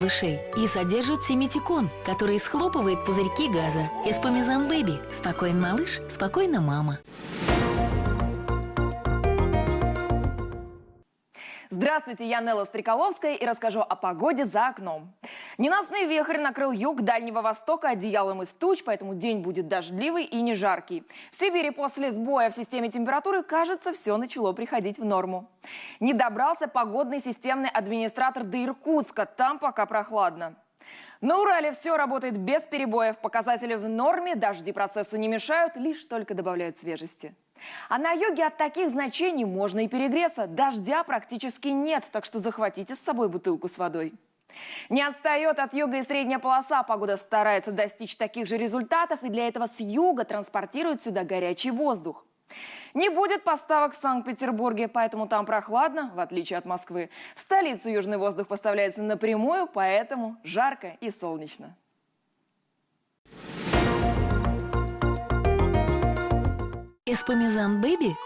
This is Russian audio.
малышей и содержит симетикон, который схлопывает пузырьки газа. Эспомизан Бэби. Спокоен малыш, спокойно мама. Здравствуйте, я Нелла Стреколовская и расскажу о погоде за окном. Ненастный вихрь накрыл юг Дальнего Востока одеялом из туч, поэтому день будет дождливый и не жаркий. В Сибири после сбоя в системе температуры, кажется, все начало приходить в норму. Не добрался погодный системный администратор до Иркутска, там пока прохладно. На Урале все работает без перебоев, показатели в норме, дожди процессу не мешают, лишь только добавляют свежести. А на юге от таких значений можно и перегреться. Дождя практически нет, так что захватите с собой бутылку с водой. Не отстает от юга и средняя полоса. Погода старается достичь таких же результатов, и для этого с юга транспортируют сюда горячий воздух. Не будет поставок в Санкт-Петербурге, поэтому там прохладно, в отличие от Москвы. В столицу южный воздух поставляется напрямую, поэтому жарко и солнечно. Эспомизан Бэби